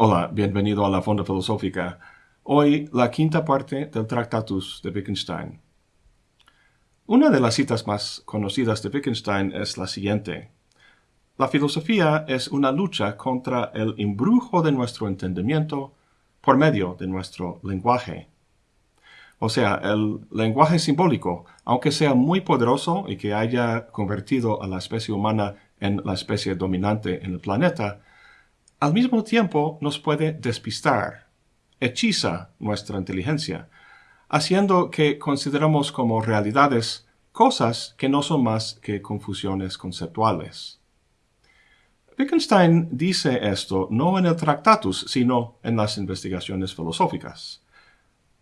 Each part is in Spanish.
Hola, bienvenido a la Fonda Filosófica. Hoy la quinta parte del Tractatus de Wittgenstein. Una de las citas más conocidas de Wittgenstein es la siguiente. La filosofía es una lucha contra el embrujo de nuestro entendimiento por medio de nuestro lenguaje. O sea, el lenguaje simbólico, aunque sea muy poderoso y que haya convertido a la especie humana en la especie dominante en el planeta, al mismo tiempo nos puede despistar, hechiza nuestra inteligencia, haciendo que consideramos como realidades cosas que no son más que confusiones conceptuales. Wittgenstein dice esto no en el Tractatus, sino en las investigaciones filosóficas.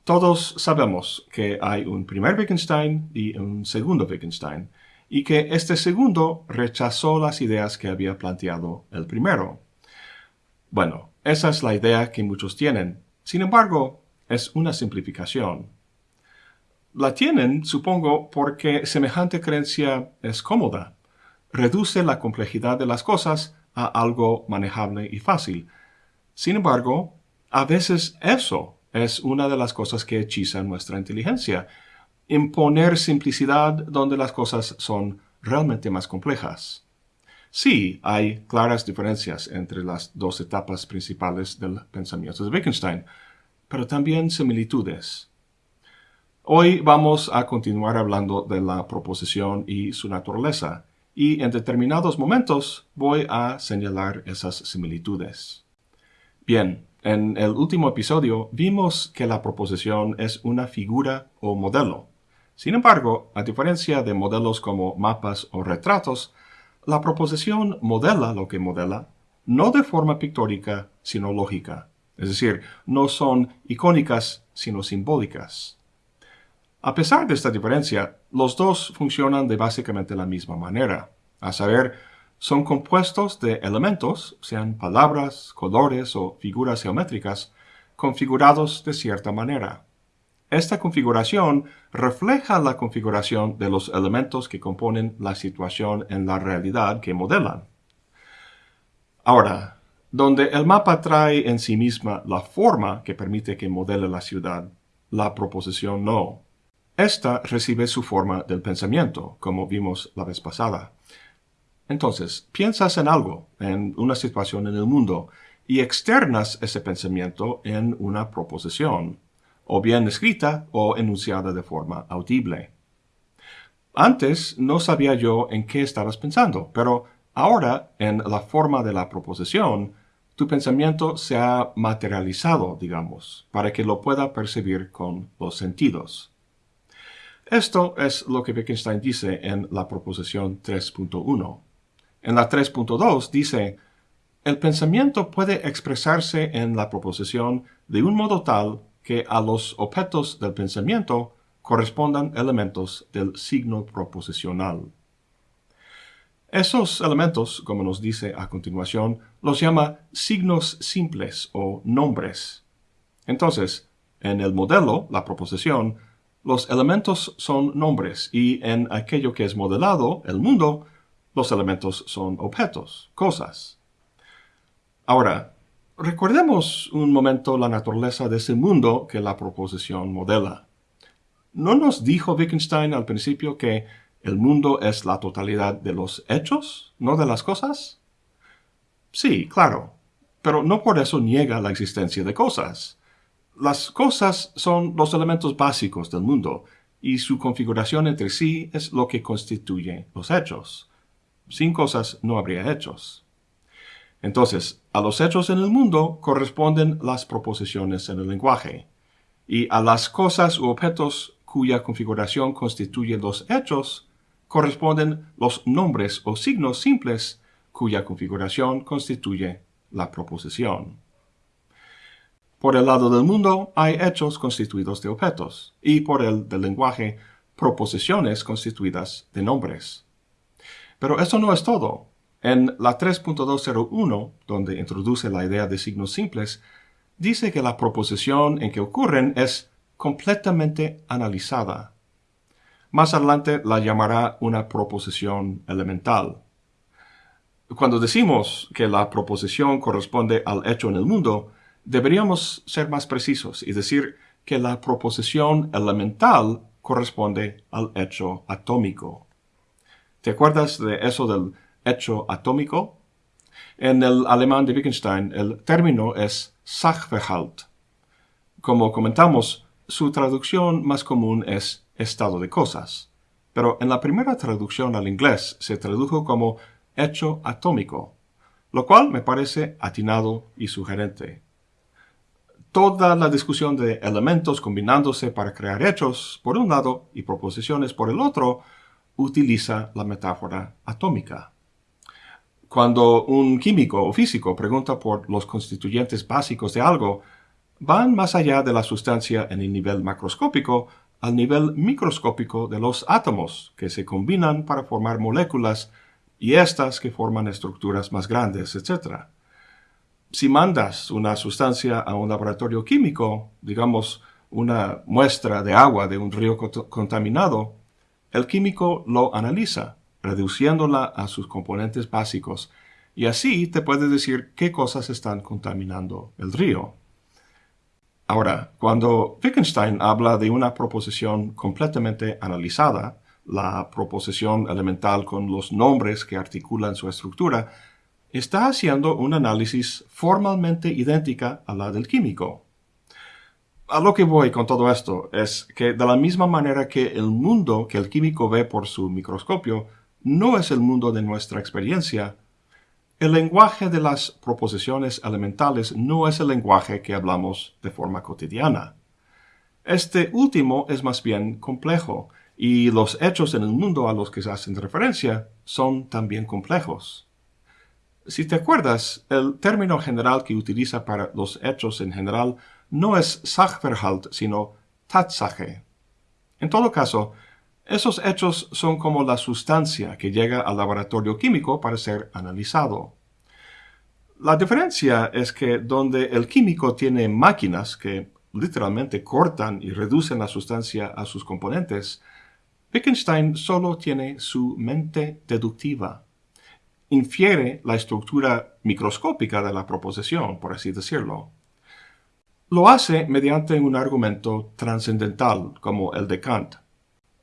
Todos sabemos que hay un primer Wittgenstein y un segundo Wittgenstein, y que este segundo rechazó las ideas que había planteado el primero. Bueno, esa es la idea que muchos tienen. Sin embargo, es una simplificación. La tienen, supongo, porque semejante creencia es cómoda. Reduce la complejidad de las cosas a algo manejable y fácil. Sin embargo, a veces eso es una de las cosas que hechiza nuestra inteligencia. Imponer simplicidad donde las cosas son realmente más complejas. Sí, hay claras diferencias entre las dos etapas principales del pensamiento de Wittgenstein, pero también similitudes. Hoy vamos a continuar hablando de la proposición y su naturaleza, y en determinados momentos voy a señalar esas similitudes. Bien, en el último episodio vimos que la proposición es una figura o modelo. Sin embargo, a diferencia de modelos como mapas o retratos, la proposición modela lo que modela, no de forma pictórica, sino lógica. Es decir, no son icónicas, sino simbólicas. A pesar de esta diferencia, los dos funcionan de básicamente la misma manera. A saber, son compuestos de elementos, sean palabras, colores o figuras geométricas, configurados de cierta manera. Esta configuración refleja la configuración de los elementos que componen la situación en la realidad que modelan. Ahora, donde el mapa trae en sí misma la forma que permite que modele la ciudad, la proposición no. Esta recibe su forma del pensamiento, como vimos la vez pasada. Entonces, piensas en algo, en una situación en el mundo, y externas ese pensamiento en una proposición o bien escrita o enunciada de forma audible. Antes no sabía yo en qué estabas pensando, pero ahora, en la forma de la proposición, tu pensamiento se ha materializado, digamos, para que lo pueda percibir con los sentidos. Esto es lo que Wittgenstein dice en la proposición 3.1. En la 3.2 dice, el pensamiento puede expresarse en la proposición de un modo tal que a los objetos del pensamiento correspondan elementos del signo proposicional. Esos elementos, como nos dice a continuación, los llama signos simples o nombres. Entonces, en el modelo, la proposición, los elementos son nombres y en aquello que es modelado, el mundo, los elementos son objetos, cosas. Ahora, Recordemos un momento la naturaleza de ese mundo que la proposición modela. ¿No nos dijo Wittgenstein al principio que el mundo es la totalidad de los hechos, no de las cosas? Sí, claro, pero no por eso niega la existencia de cosas. Las cosas son los elementos básicos del mundo, y su configuración entre sí es lo que constituye los hechos. Sin cosas no habría hechos. Entonces, a los hechos en el mundo corresponden las proposiciones en el lenguaje, y a las cosas u objetos cuya configuración constituye los hechos corresponden los nombres o signos simples cuya configuración constituye la proposición. Por el lado del mundo hay hechos constituidos de objetos, y por el del lenguaje, proposiciones constituidas de nombres. Pero eso no es todo. En la 3.201, donde introduce la idea de signos simples, dice que la proposición en que ocurren es completamente analizada. Más adelante la llamará una proposición elemental. Cuando decimos que la proposición corresponde al hecho en el mundo, deberíamos ser más precisos y decir que la proposición elemental corresponde al hecho atómico. ¿Te acuerdas de eso del hecho atómico? En el alemán de Wittgenstein, el término es Sachverhalt. Como comentamos, su traducción más común es estado de cosas, pero en la primera traducción al inglés se tradujo como hecho atómico, lo cual me parece atinado y sugerente. Toda la discusión de elementos combinándose para crear hechos por un lado y proposiciones por el otro utiliza la metáfora atómica. Cuando un químico o físico pregunta por los constituyentes básicos de algo, van más allá de la sustancia en el nivel macroscópico al nivel microscópico de los átomos que se combinan para formar moléculas y estas que forman estructuras más grandes, etc. Si mandas una sustancia a un laboratorio químico, digamos una muestra de agua de un río contaminado, el químico lo analiza, reduciéndola a sus componentes básicos, y así te puede decir qué cosas están contaminando el río. Ahora, cuando Wittgenstein habla de una proposición completamente analizada, la proposición elemental con los nombres que articulan su estructura, está haciendo un análisis formalmente idéntica a la del químico. A lo que voy con todo esto es que de la misma manera que el mundo que el químico ve por su microscopio no es el mundo de nuestra experiencia, el lenguaje de las proposiciones elementales no es el lenguaje que hablamos de forma cotidiana. Este último es más bien complejo, y los hechos en el mundo a los que se hacen referencia son también complejos. Si te acuerdas, el término general que utiliza para los hechos en general no es Sachverhalt, sino Tatsache. En todo caso, esos hechos son como la sustancia que llega al laboratorio químico para ser analizado. La diferencia es que donde el químico tiene máquinas que literalmente cortan y reducen la sustancia a sus componentes, Wittgenstein solo tiene su mente deductiva. Infiere la estructura microscópica de la proposición, por así decirlo. Lo hace mediante un argumento trascendental como el de Kant.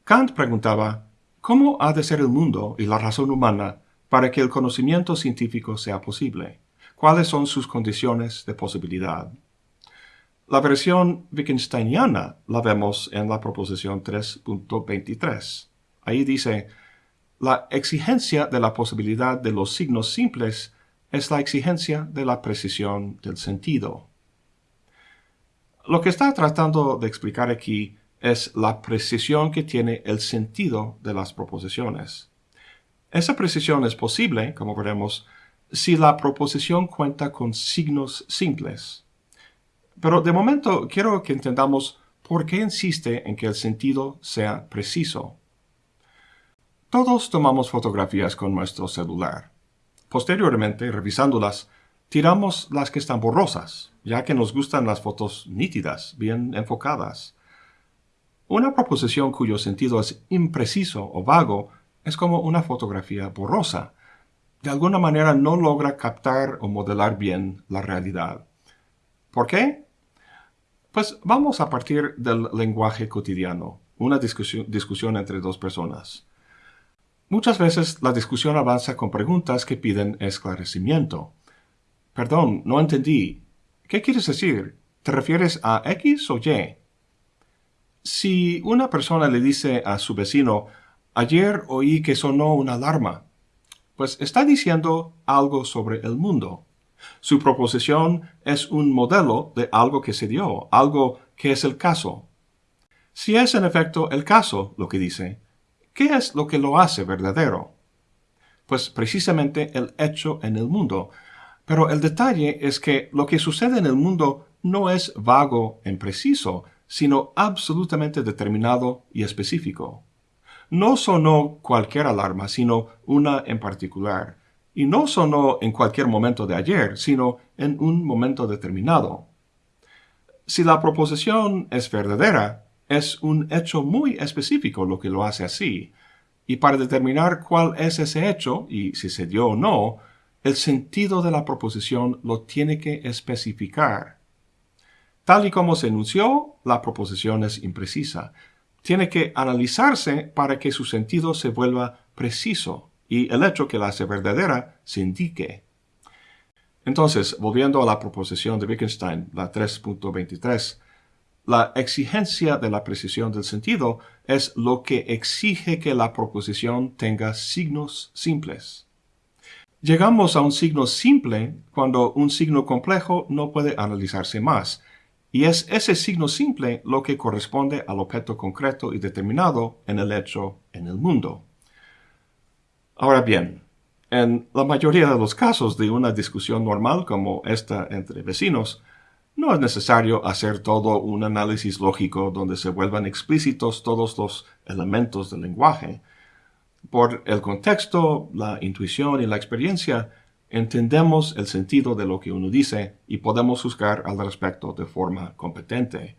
Kant preguntaba, ¿cómo ha de ser el mundo y la razón humana para que el conocimiento científico sea posible? ¿Cuáles son sus condiciones de posibilidad? La versión Wittgensteiniana la vemos en la proposición 3.23. Ahí dice, la exigencia de la posibilidad de los signos simples es la exigencia de la precisión del sentido. Lo que está tratando de explicar aquí es la precisión que tiene el sentido de las proposiciones. Esa precisión es posible, como veremos, si la proposición cuenta con signos simples. Pero de momento quiero que entendamos por qué insiste en que el sentido sea preciso. Todos tomamos fotografías con nuestro celular. Posteriormente, revisándolas, tiramos las que están borrosas, ya que nos gustan las fotos nítidas, bien enfocadas. Una proposición cuyo sentido es impreciso o vago es como una fotografía borrosa. De alguna manera no logra captar o modelar bien la realidad. ¿Por qué? Pues vamos a partir del lenguaje cotidiano, una discusión, entre dos personas. Muchas veces la discusión avanza con preguntas que piden esclarecimiento. Perdón, no entendí. ¿Qué quieres decir? ¿Te refieres a X o Y? Si una persona le dice a su vecino, ayer oí que sonó una alarma, pues está diciendo algo sobre el mundo. Su proposición es un modelo de algo que se dio, algo que es el caso. Si es en efecto el caso lo que dice, ¿qué es lo que lo hace verdadero? Pues precisamente el hecho en el mundo. Pero el detalle es que lo que sucede en el mundo no es vago en preciso, sino absolutamente determinado y específico. No sonó cualquier alarma, sino una en particular. Y no sonó en cualquier momento de ayer, sino en un momento determinado. Si la proposición es verdadera, es un hecho muy específico lo que lo hace así. Y para determinar cuál es ese hecho, y si se dio o no, el sentido de la proposición lo tiene que especificar. Tal y como se enunció, la proposición es imprecisa. Tiene que analizarse para que su sentido se vuelva preciso y el hecho que la hace verdadera se indique. Entonces, volviendo a la proposición de Wittgenstein, la 3.23, la exigencia de la precisión del sentido es lo que exige que la proposición tenga signos simples. Llegamos a un signo simple cuando un signo complejo no puede analizarse más, y es ese signo simple lo que corresponde al objeto concreto y determinado en el hecho en el mundo. Ahora bien, en la mayoría de los casos de una discusión normal como esta entre vecinos, no es necesario hacer todo un análisis lógico donde se vuelvan explícitos todos los elementos del lenguaje. Por el contexto, la intuición y la experiencia, entendemos el sentido de lo que uno dice y podemos juzgar al respecto de forma competente.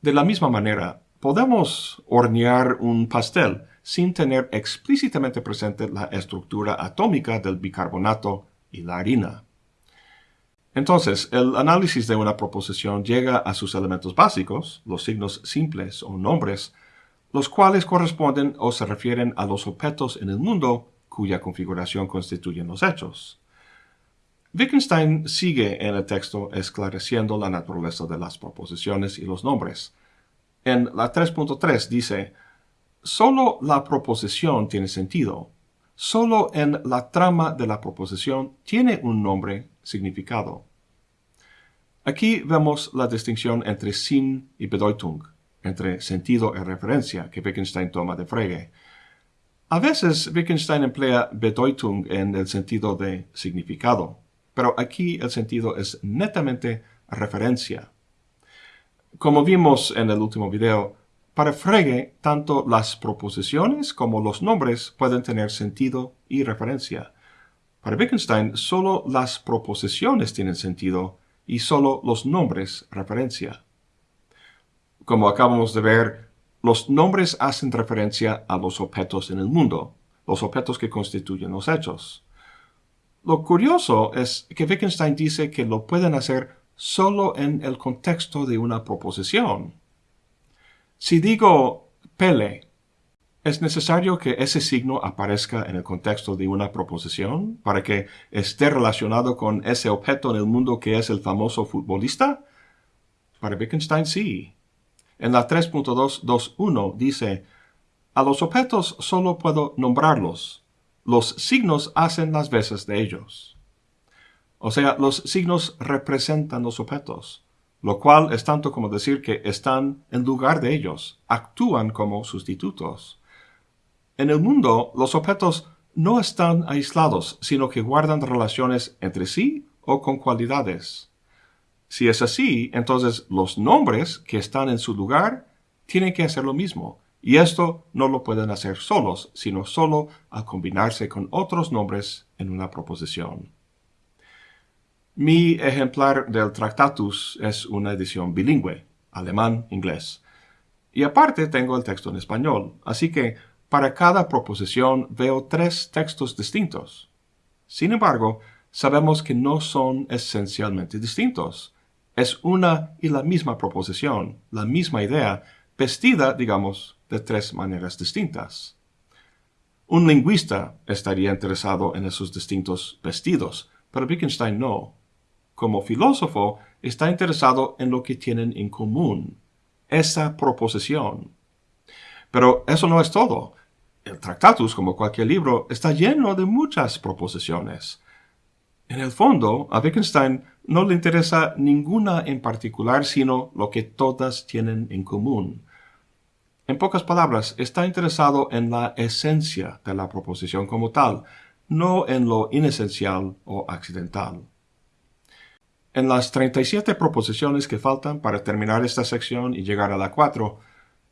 De la misma manera, podemos hornear un pastel sin tener explícitamente presente la estructura atómica del bicarbonato y la harina. Entonces, el análisis de una proposición llega a sus elementos básicos, los signos simples o nombres, los cuales corresponden o se refieren a los objetos en el mundo cuya configuración constituyen los hechos. Wittgenstein sigue en el texto esclareciendo la naturaleza de las proposiciones y los nombres. En la 3.3 dice, Solo la proposición tiene sentido. Solo en la trama de la proposición tiene un nombre significado. Aquí vemos la distinción entre Sinn y Bedeutung, entre sentido y referencia que Wittgenstein toma de Frege. A veces Wittgenstein emplea Bedeutung en el sentido de significado, pero aquí el sentido es netamente referencia. Como vimos en el último video, para Frege tanto las proposiciones como los nombres pueden tener sentido y referencia. Para Wittgenstein solo las proposiciones tienen sentido y solo los nombres referencia. Como acabamos de ver, los nombres hacen referencia a los objetos en el mundo, los objetos que constituyen los hechos. Lo curioso es que Wittgenstein dice que lo pueden hacer solo en el contexto de una proposición. Si digo Pele, ¿es necesario que ese signo aparezca en el contexto de una proposición para que esté relacionado con ese objeto en el mundo que es el famoso futbolista? Para Wittgenstein sí. En la 3.221 dice, a los objetos solo puedo nombrarlos. Los signos hacen las veces de ellos. O sea, los signos representan los objetos, lo cual es tanto como decir que están en lugar de ellos, actúan como sustitutos. En el mundo, los objetos no están aislados, sino que guardan relaciones entre sí o con cualidades. Si es así, entonces los nombres que están en su lugar tienen que hacer lo mismo, y esto no lo pueden hacer solos, sino solo al combinarse con otros nombres en una proposición. Mi ejemplar del Tractatus es una edición bilingüe, alemán-inglés. Y aparte tengo el texto en español, así que para cada proposición veo tres textos distintos. Sin embargo, sabemos que no son esencialmente distintos, es una y la misma proposición, la misma idea, vestida, digamos, de tres maneras distintas. Un lingüista estaría interesado en esos distintos vestidos, pero Wittgenstein no. Como filósofo, está interesado en lo que tienen en común, esa proposición. Pero eso no es todo. El Tractatus, como cualquier libro, está lleno de muchas proposiciones. En el fondo, a Wittgenstein no le interesa ninguna en particular, sino lo que todas tienen en común. En pocas palabras, está interesado en la esencia de la proposición como tal, no en lo inesencial o accidental. En las 37 proposiciones que faltan para terminar esta sección y llegar a la 4,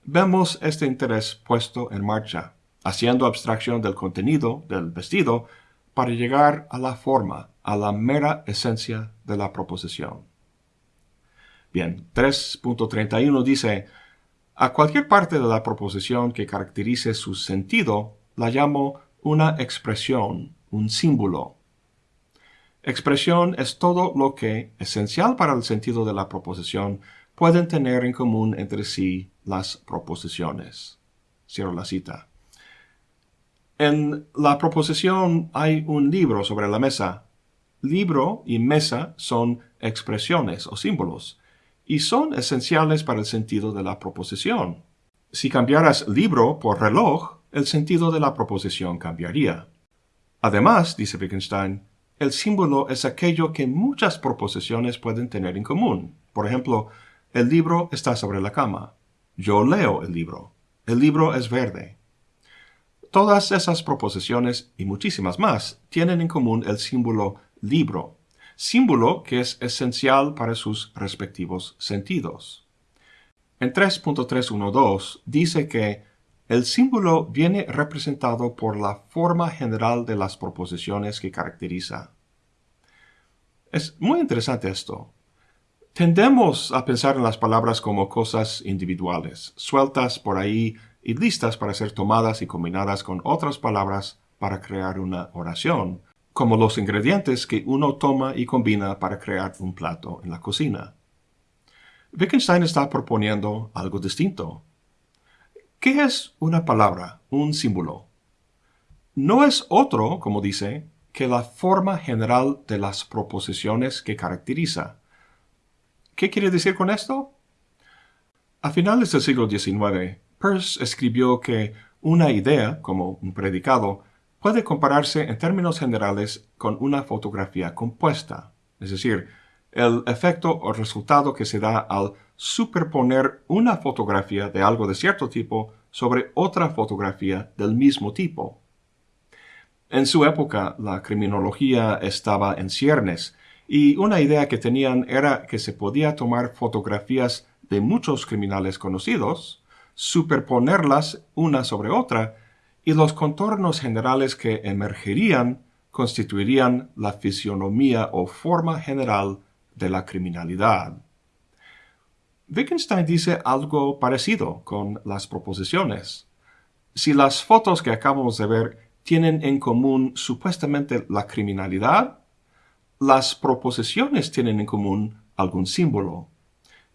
vemos este interés puesto en marcha, haciendo abstracción del contenido del vestido para llegar a la forma, a la mera esencia de la proposición. Bien, 3.31 dice, a cualquier parte de la proposición que caracterice su sentido, la llamo una expresión, un símbolo. Expresión es todo lo que, esencial para el sentido de la proposición, pueden tener en común entre sí las proposiciones. Cierro la cita. En la proposición hay un libro sobre la mesa. Libro y mesa son expresiones o símbolos, y son esenciales para el sentido de la proposición. Si cambiaras libro por reloj, el sentido de la proposición cambiaría. Además, dice Wittgenstein, el símbolo es aquello que muchas proposiciones pueden tener en común. Por ejemplo, el libro está sobre la cama. Yo leo el libro. El libro es verde. Todas esas proposiciones y muchísimas más tienen en común el símbolo libro, símbolo que es esencial para sus respectivos sentidos. En 3.312 dice que el símbolo viene representado por la forma general de las proposiciones que caracteriza. Es muy interesante esto. Tendemos a pensar en las palabras como cosas individuales, sueltas por ahí y listas para ser tomadas y combinadas con otras palabras para crear una oración, como los ingredientes que uno toma y combina para crear un plato en la cocina. Wittgenstein está proponiendo algo distinto. ¿Qué es una palabra, un símbolo? No es otro, como dice, que la forma general de las proposiciones que caracteriza. ¿Qué quiere decir con esto? A finales del siglo XIX, Peirce escribió que una idea, como un predicado, puede compararse en términos generales con una fotografía compuesta, es decir, el efecto o resultado que se da al superponer una fotografía de algo de cierto tipo sobre otra fotografía del mismo tipo. En su época, la criminología estaba en ciernes, y una idea que tenían era que se podía tomar fotografías de muchos criminales conocidos, superponerlas una sobre otra, y los contornos generales que emergerían constituirían la fisionomía o forma general de la criminalidad. Wittgenstein dice algo parecido con las proposiciones. Si las fotos que acabamos de ver tienen en común supuestamente la criminalidad, las proposiciones tienen en común algún símbolo.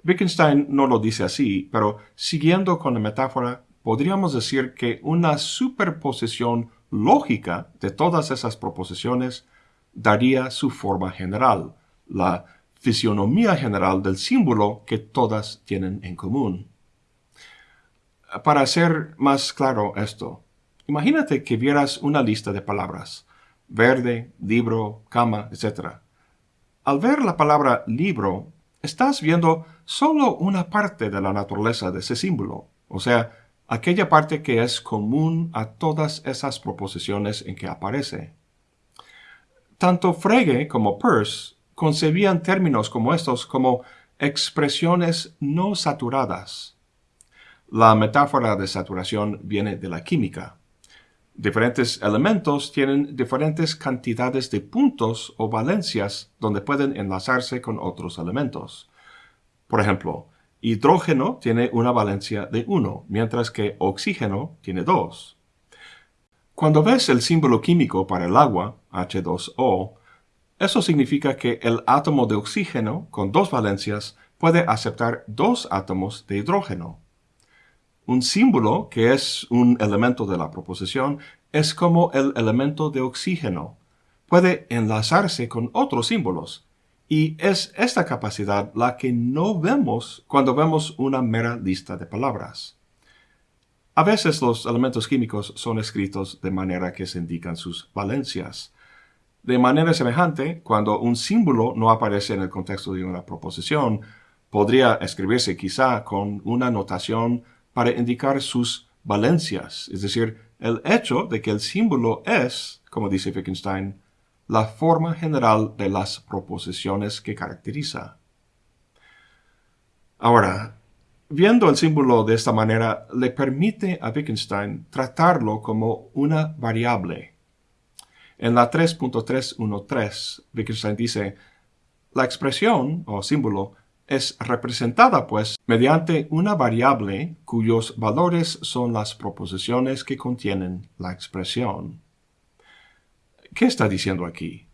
Wittgenstein no lo dice así, pero siguiendo con la metáfora, podríamos decir que una superposición lógica de todas esas proposiciones daría su forma general, la fisionomía general del símbolo que todas tienen en común. Para hacer más claro esto, imagínate que vieras una lista de palabras, verde, libro, cama, etc. Al ver la palabra libro, estás viendo solo una parte de la naturaleza de ese símbolo, o sea, aquella parte que es común a todas esas proposiciones en que aparece. Tanto Frege como Peirce concebían términos como estos como expresiones no saturadas. La metáfora de saturación viene de la química. Diferentes elementos tienen diferentes cantidades de puntos o valencias donde pueden enlazarse con otros elementos. Por ejemplo, hidrógeno tiene una valencia de 1, mientras que oxígeno tiene 2. Cuando ves el símbolo químico para el agua, H2O, eso significa que el átomo de oxígeno con dos valencias puede aceptar dos átomos de hidrógeno. Un símbolo, que es un elemento de la proposición, es como el elemento de oxígeno. Puede enlazarse con otros símbolos. Y es esta capacidad la que no vemos cuando vemos una mera lista de palabras. A veces los elementos químicos son escritos de manera que se indican sus valencias. De manera semejante, cuando un símbolo no aparece en el contexto de una proposición, podría escribirse quizá con una notación para indicar sus valencias, es decir, el hecho de que el símbolo es, como dice Wittgenstein, la forma general de las proposiciones que caracteriza. Ahora, viendo el símbolo de esta manera, le permite a Wittgenstein tratarlo como una variable, en la 3.313, Wittgenstein dice, la expresión o símbolo es representada, pues, mediante una variable cuyos valores son las proposiciones que contienen la expresión. ¿Qué está diciendo aquí?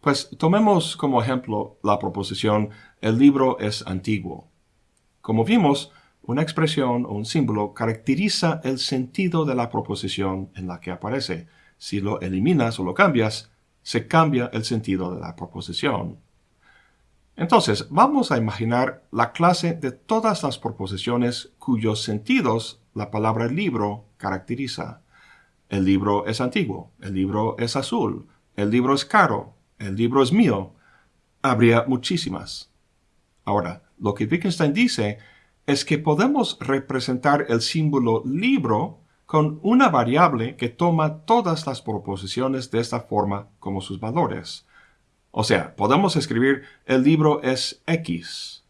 Pues tomemos como ejemplo la proposición el libro es antiguo. Como vimos, una expresión o un símbolo caracteriza el sentido de la proposición en la que aparece. Si lo eliminas o lo cambias, se cambia el sentido de la proposición. Entonces, vamos a imaginar la clase de todas las proposiciones cuyos sentidos la palabra libro caracteriza. El libro es antiguo, el libro es azul, el libro es caro, el libro es mío. Habría muchísimas. Ahora, lo que Wittgenstein dice es que podemos representar el símbolo libro con una variable que toma todas las proposiciones de esta forma como sus valores. O sea, podemos escribir el libro es X.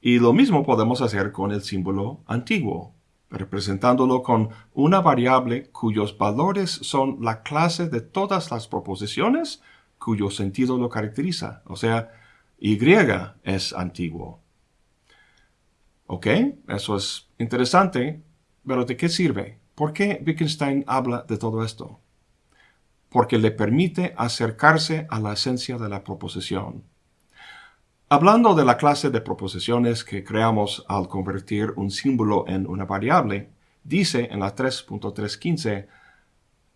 Y lo mismo podemos hacer con el símbolo antiguo, representándolo con una variable cuyos valores son la clase de todas las proposiciones cuyo sentido lo caracteriza. O sea, Y es antiguo. ¿Ok? Eso es interesante, pero ¿de qué sirve? ¿Por qué Wittgenstein habla de todo esto? Porque le permite acercarse a la esencia de la proposición. Hablando de la clase de proposiciones que creamos al convertir un símbolo en una variable, dice en la 3.315,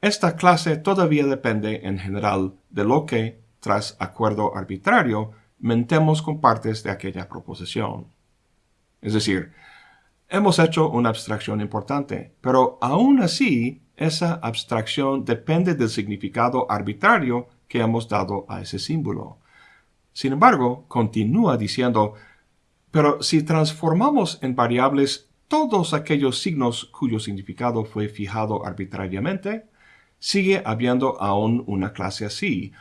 esta clase todavía depende en general de lo que, tras acuerdo arbitrario, mentemos con partes de aquella proposición. Es decir, hemos hecho una abstracción importante, pero aún así esa abstracción depende del significado arbitrario que hemos dado a ese símbolo. Sin embargo, continúa diciendo, pero si transformamos en variables todos aquellos signos cuyo significado fue fijado arbitrariamente, sigue habiendo aún una clase así,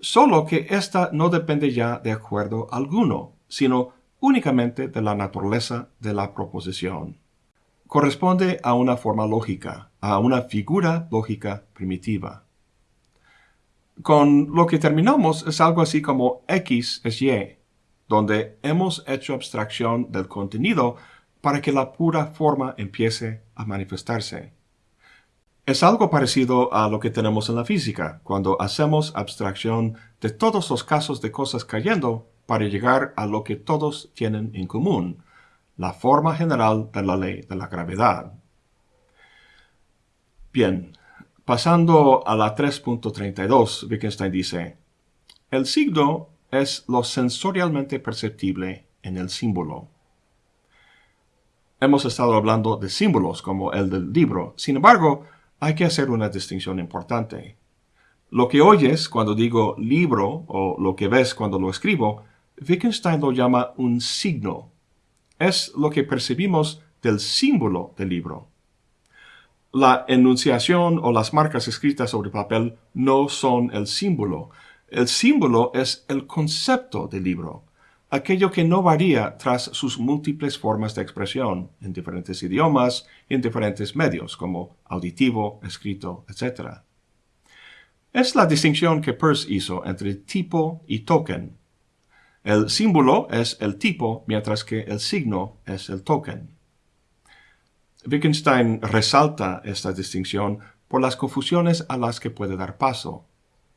solo que ésta no depende ya de acuerdo alguno, sino únicamente de la naturaleza de la proposición. Corresponde a una forma lógica, a una figura lógica primitiva. Con lo que terminamos es algo así como X es Y, donde hemos hecho abstracción del contenido para que la pura forma empiece a manifestarse. Es algo parecido a lo que tenemos en la física, cuando hacemos abstracción de todos los casos de cosas cayendo para llegar a lo que todos tienen en común, la forma general de la ley de la gravedad. Bien, pasando a la 3.32, Wittgenstein dice, el signo es lo sensorialmente perceptible en el símbolo. Hemos estado hablando de símbolos como el del libro, sin embargo, hay que hacer una distinción importante. Lo que oyes cuando digo libro o lo que ves cuando lo escribo Wittgenstein lo llama un signo. Es lo que percibimos del símbolo del libro. La enunciación o las marcas escritas sobre papel no son el símbolo. El símbolo es el concepto del libro, aquello que no varía tras sus múltiples formas de expresión en diferentes idiomas y en diferentes medios, como auditivo, escrito, etc. Es la distinción que Peirce hizo entre tipo y token, el símbolo es el tipo, mientras que el signo es el token. Wittgenstein resalta esta distinción por las confusiones a las que puede dar paso.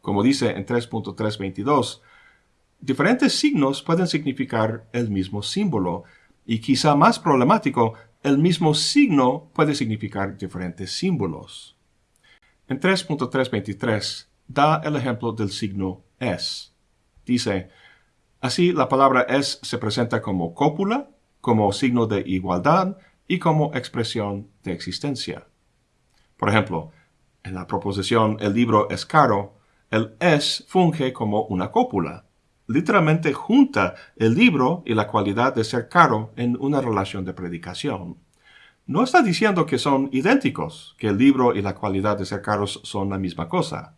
Como dice en 3.322, diferentes signos pueden significar el mismo símbolo, y quizá más problemático, el mismo signo puede significar diferentes símbolos. En 3.323 da el ejemplo del signo es. Dice, Así, la palabra es se presenta como cópula, como signo de igualdad y como expresión de existencia. Por ejemplo, en la proposición el libro es caro, el es funge como una cópula. Literalmente junta el libro y la cualidad de ser caro en una relación de predicación. No está diciendo que son idénticos, que el libro y la cualidad de ser caros son la misma cosa.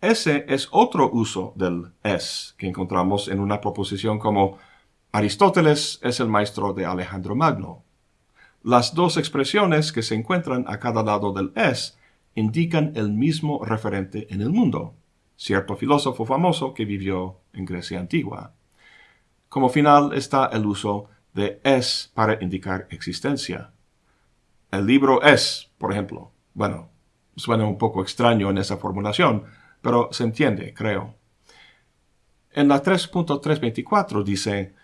Ese es otro uso del es que encontramos en una proposición como Aristóteles es el maestro de Alejandro Magno. Las dos expresiones que se encuentran a cada lado del es indican el mismo referente en el mundo, cierto filósofo famoso que vivió en Grecia antigua. Como final está el uso de es para indicar existencia. El libro es, por ejemplo. Bueno, suena un poco extraño en esa formulación, pero se entiende, creo. En la 3.324 dice,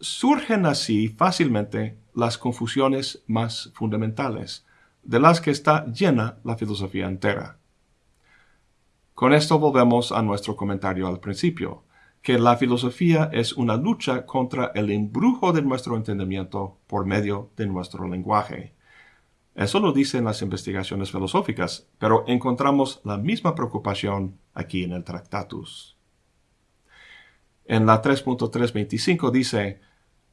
surgen así fácilmente las confusiones más fundamentales, de las que está llena la filosofía entera. Con esto volvemos a nuestro comentario al principio, que la filosofía es una lucha contra el embrujo de nuestro entendimiento por medio de nuestro lenguaje. Eso lo dicen las investigaciones filosóficas, pero encontramos la misma preocupación aquí en el Tractatus. En la 3.325 dice,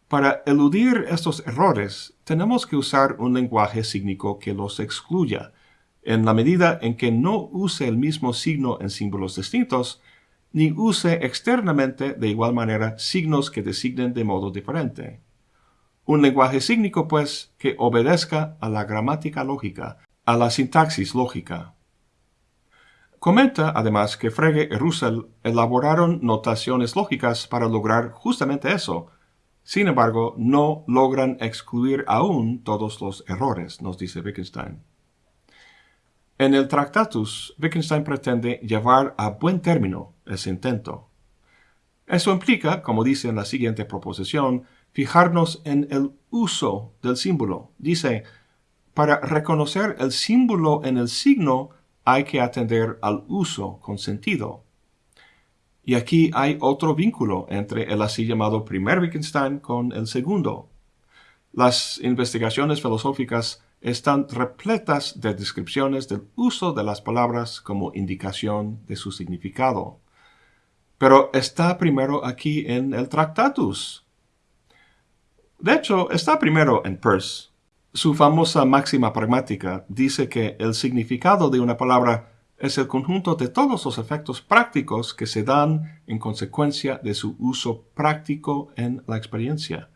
para eludir estos errores, tenemos que usar un lenguaje sígnico que los excluya, en la medida en que no use el mismo signo en símbolos distintos, ni use externamente de igual manera signos que designen de modo diferente. Un lenguaje sígnico, pues, que obedezca a la gramática lógica, a la sintaxis lógica. Comenta, además, que Frege y Russell elaboraron notaciones lógicas para lograr justamente eso, sin embargo, no logran excluir aún todos los errores, nos dice Wittgenstein. En el Tractatus, Wittgenstein pretende llevar a buen término ese intento. Eso implica, como dice en la siguiente proposición, fijarnos en el uso del símbolo. Dice, para reconocer el símbolo en el signo hay que atender al uso con sentido. Y aquí hay otro vínculo entre el así llamado primer Wittgenstein con el segundo. Las investigaciones filosóficas están repletas de descripciones del uso de las palabras como indicación de su significado. Pero está primero aquí en el Tractatus. De hecho, está primero en Peirce. Su famosa máxima pragmática dice que el significado de una palabra es el conjunto de todos los efectos prácticos que se dan en consecuencia de su uso práctico en la experiencia.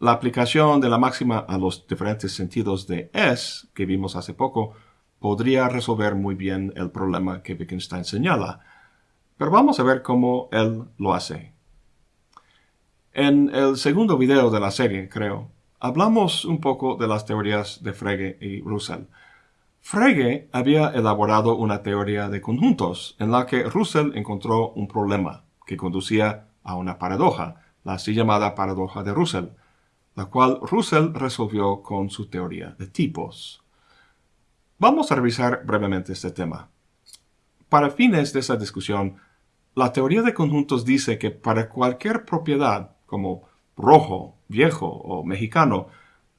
La aplicación de la máxima a los diferentes sentidos de es, que vimos hace poco, podría resolver muy bien el problema que Wittgenstein señala, pero vamos a ver cómo él lo hace. En el segundo video de la serie, creo, hablamos un poco de las teorías de Frege y Russell, Frege había elaborado una teoría de conjuntos en la que Russell encontró un problema que conducía a una paradoja, la así llamada paradoja de Russell, la cual Russell resolvió con su teoría de tipos. Vamos a revisar brevemente este tema. Para fines de esa discusión, la teoría de conjuntos dice que para cualquier propiedad, como rojo, viejo o mexicano,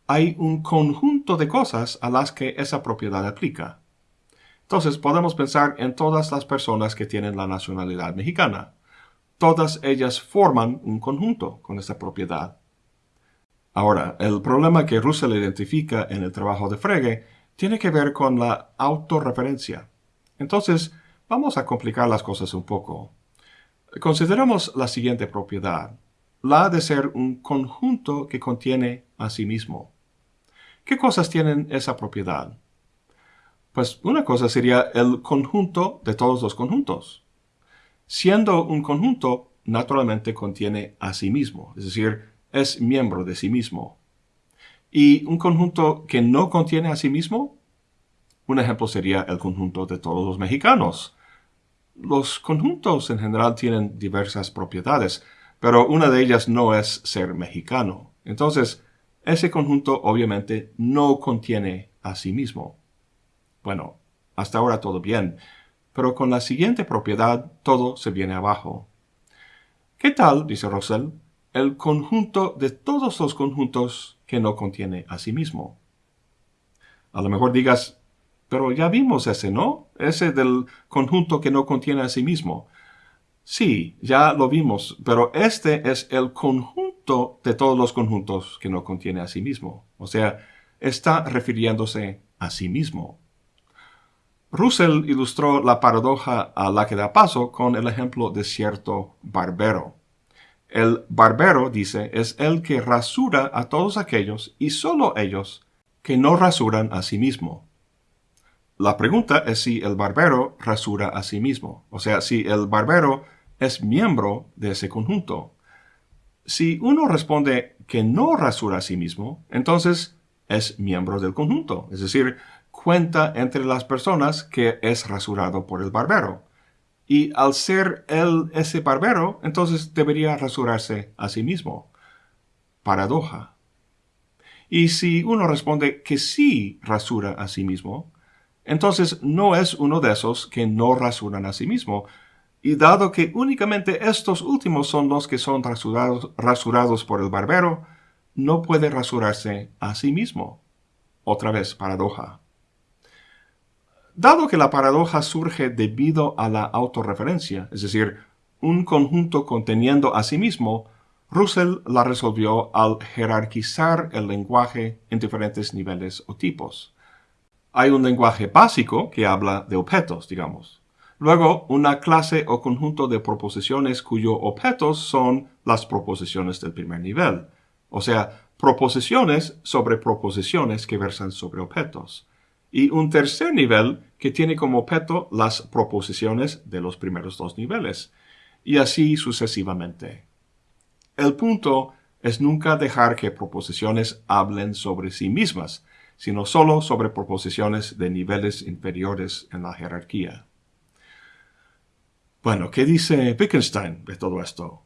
hay un conjunto de cosas a las que esa propiedad aplica. Entonces podemos pensar en todas las personas que tienen la nacionalidad mexicana. Todas ellas forman un conjunto con esa propiedad. Ahora, el problema que Russell identifica en el trabajo de Frege tiene que ver con la autorreferencia. Entonces, vamos a complicar las cosas un poco. Consideremos la siguiente propiedad, la de ser un conjunto que contiene a sí mismo. ¿Qué cosas tienen esa propiedad? Pues una cosa sería el conjunto de todos los conjuntos. Siendo un conjunto, naturalmente contiene a sí mismo, es decir, es miembro de sí mismo. ¿Y un conjunto que no contiene a sí mismo? Un ejemplo sería el conjunto de todos los mexicanos. Los conjuntos en general tienen diversas propiedades, pero una de ellas no es ser mexicano. Entonces, ese conjunto obviamente no contiene a sí mismo. Bueno, hasta ahora todo bien, pero con la siguiente propiedad todo se viene abajo. ¿Qué tal, dice Russell, el conjunto de todos los conjuntos que no contiene a sí mismo? A lo mejor digas, pero ya vimos ese, ¿no? Ese del conjunto que no contiene a sí mismo. Sí, ya lo vimos, pero este es el conjunto de todos los conjuntos que no contiene a sí mismo. O sea, está refiriéndose a sí mismo. Russell ilustró la paradoja a la que da paso con el ejemplo de cierto barbero. El barbero, dice, es el que rasura a todos aquellos y solo ellos que no rasuran a sí mismo. La pregunta es si el barbero rasura a sí mismo, o sea, si el barbero es miembro de ese conjunto. Si uno responde que no rasura a sí mismo, entonces es miembro del conjunto, es decir, cuenta entre las personas que es rasurado por el barbero. y al ser él ese barbero, entonces debería rasurarse a sí mismo. Paradoja. Y si uno responde que sí rasura a sí mismo, entonces no es uno de esos que no rasuran a sí mismo. Y dado que únicamente estos últimos son los que son rasurados, rasurados por el barbero, no puede rasurarse a sí mismo. Otra vez, paradoja. Dado que la paradoja surge debido a la autorreferencia, es decir, un conjunto conteniendo a sí mismo, Russell la resolvió al jerarquizar el lenguaje en diferentes niveles o tipos. Hay un lenguaje básico que habla de objetos, digamos. Luego, una clase o conjunto de proposiciones cuyos objetos son las proposiciones del primer nivel, o sea, proposiciones sobre proposiciones que versan sobre objetos. Y un tercer nivel que tiene como objeto las proposiciones de los primeros dos niveles, y así sucesivamente. El punto es nunca dejar que proposiciones hablen sobre sí mismas, sino solo sobre proposiciones de niveles inferiores en la jerarquía. Bueno, ¿qué dice Wittgenstein de todo esto?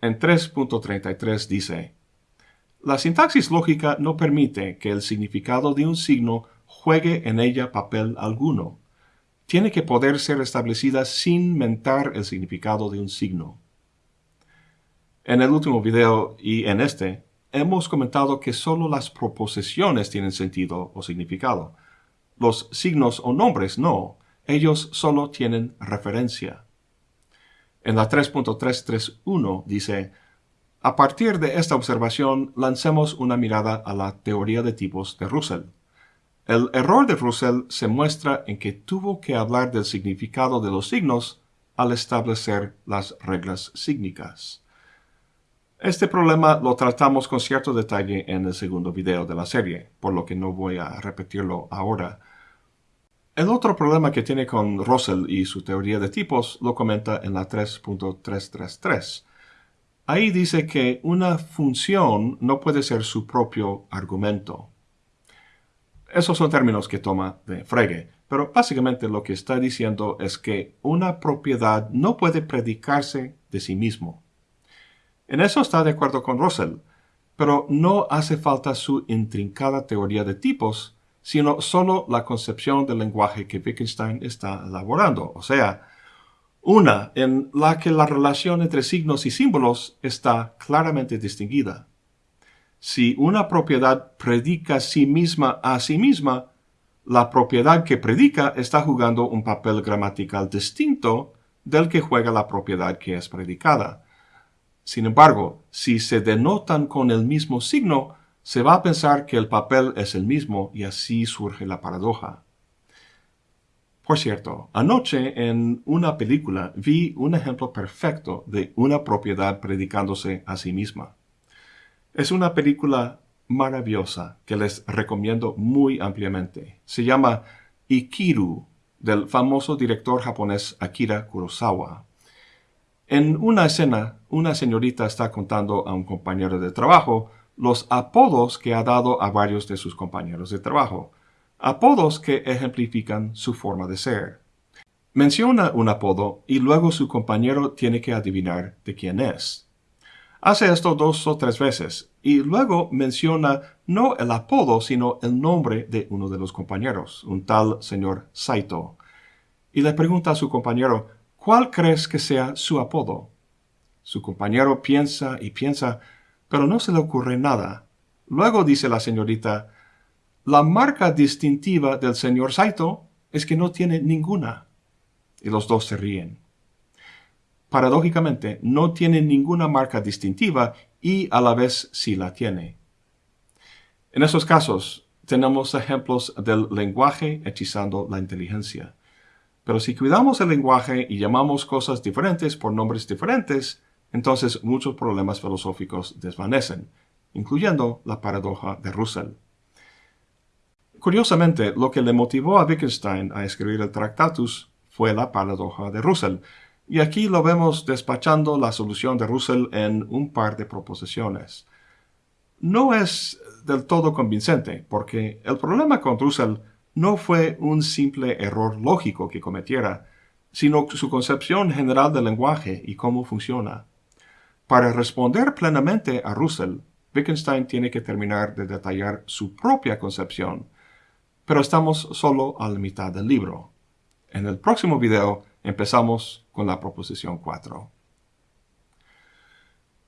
En 3.33 dice, La sintaxis lógica no permite que el significado de un signo juegue en ella papel alguno. Tiene que poder ser establecida sin mentar el significado de un signo. En el último video y en este, hemos comentado que solo las proposiciones tienen sentido o significado. Los signos o nombres no, ellos solo tienen referencia. En la 3.331 dice, a partir de esta observación lancemos una mirada a la teoría de tipos de Russell. El error de Russell se muestra en que tuvo que hablar del significado de los signos al establecer las reglas sígnicas. Este problema lo tratamos con cierto detalle en el segundo video de la serie, por lo que no voy a repetirlo ahora. El otro problema que tiene con Russell y su teoría de tipos lo comenta en la 3.333. Ahí dice que una función no puede ser su propio argumento. Esos son términos que toma de Frege, pero básicamente lo que está diciendo es que una propiedad no puede predicarse de sí mismo. En eso está de acuerdo con Russell, pero no hace falta su intrincada teoría de tipos, sino solo la concepción del lenguaje que Wittgenstein está elaborando, o sea, una en la que la relación entre signos y símbolos está claramente distinguida. Si una propiedad predica sí misma a sí misma, la propiedad que predica está jugando un papel gramatical distinto del que juega la propiedad que es predicada. Sin embargo, si se denotan con el mismo signo, se va a pensar que el papel es el mismo y así surge la paradoja. Por cierto, anoche en una película vi un ejemplo perfecto de una propiedad predicándose a sí misma. Es una película maravillosa que les recomiendo muy ampliamente. Se llama Ikiru, del famoso director japonés Akira Kurosawa. En una escena, una señorita está contando a un compañero de trabajo los apodos que ha dado a varios de sus compañeros de trabajo, apodos que ejemplifican su forma de ser. Menciona un apodo y luego su compañero tiene que adivinar de quién es. Hace esto dos o tres veces y luego menciona no el apodo sino el nombre de uno de los compañeros, un tal señor Saito, y le pregunta a su compañero ¿Cuál crees que sea su apodo? Su compañero piensa y piensa, pero no se le ocurre nada. Luego dice la señorita, la marca distintiva del señor Saito es que no tiene ninguna. Y los dos se ríen. Paradójicamente, no tiene ninguna marca distintiva y a la vez sí la tiene. En esos casos, tenemos ejemplos del lenguaje hechizando la inteligencia. Pero si cuidamos el lenguaje y llamamos cosas diferentes por nombres diferentes, entonces muchos problemas filosóficos desvanecen, incluyendo la paradoja de Russell. Curiosamente, lo que le motivó a Wittgenstein a escribir el Tractatus fue la paradoja de Russell, y aquí lo vemos despachando la solución de Russell en un par de proposiciones. No es del todo convincente, porque el problema con Russell no fue un simple error lógico que cometiera, sino su concepción general del lenguaje y cómo funciona. Para responder plenamente a Russell, Wittgenstein tiene que terminar de detallar su propia concepción, pero estamos solo a la mitad del libro. En el próximo video empezamos con la proposición 4.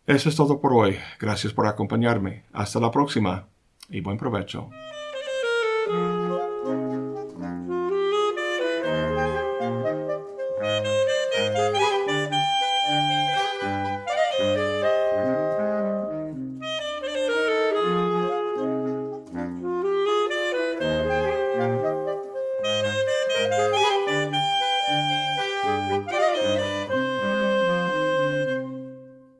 Eso es todo por hoy. Gracias por acompañarme. Hasta la próxima y buen provecho.